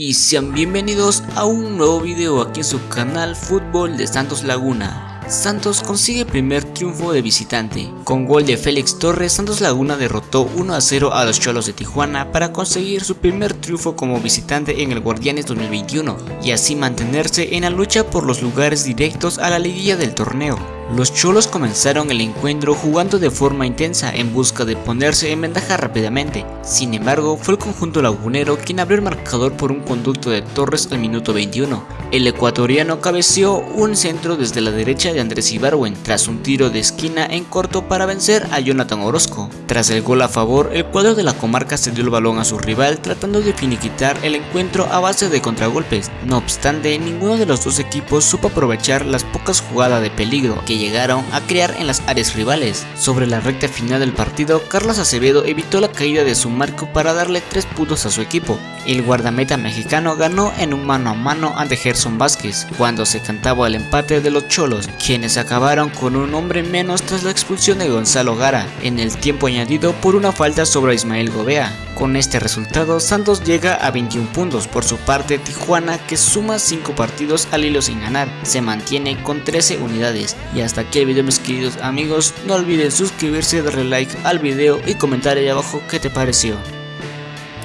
y sean bienvenidos a un nuevo video aquí en su canal Fútbol de Santos Laguna. Santos consigue primer triunfo de visitante. Con gol de Félix Torres, Santos Laguna derrotó 1 a 0 a los Cholos de Tijuana para conseguir su primer triunfo como visitante en el Guardianes 2021 y así mantenerse en la lucha por los lugares directos a la liguilla del torneo. Los Cholos comenzaron el encuentro jugando de forma intensa en busca de ponerse en ventaja rápidamente, sin embargo fue el conjunto lagunero quien abrió el marcador por un conducto de Torres al minuto 21. El ecuatoriano cabeció un centro desde la derecha de Andrés Ibarwen tras un tiro de esquina en corto para vencer a Jonathan Orozco. Tras el gol a favor, el cuadro de la comarca cedió el balón a su rival tratando de finiquitar el encuentro a base de contragolpes. No obstante, ninguno de los dos equipos supo aprovechar las pocas jugadas de peligro que llegaron a crear en las áreas rivales. Sobre la recta final del partido, Carlos Acevedo evitó la caída de su marco para darle 3 puntos a su equipo. El guardameta mexicano ganó en un mano a mano ante Gerson Vázquez cuando se cantaba el empate de los Cholos, quienes acabaron con un hombre menos tras la expulsión de Gonzalo Gara en el tiempo añadido por una falta sobre Ismael Gobea. Con este resultado, Santos llega a 21 puntos. Por su parte, Tijuana, que suma 5 partidos al hilo sin ganar, se mantiene con 13 unidades. Y hasta aquí el video mis queridos amigos, no olviden suscribirse, darle like al video y comentar ahí abajo qué te pareció.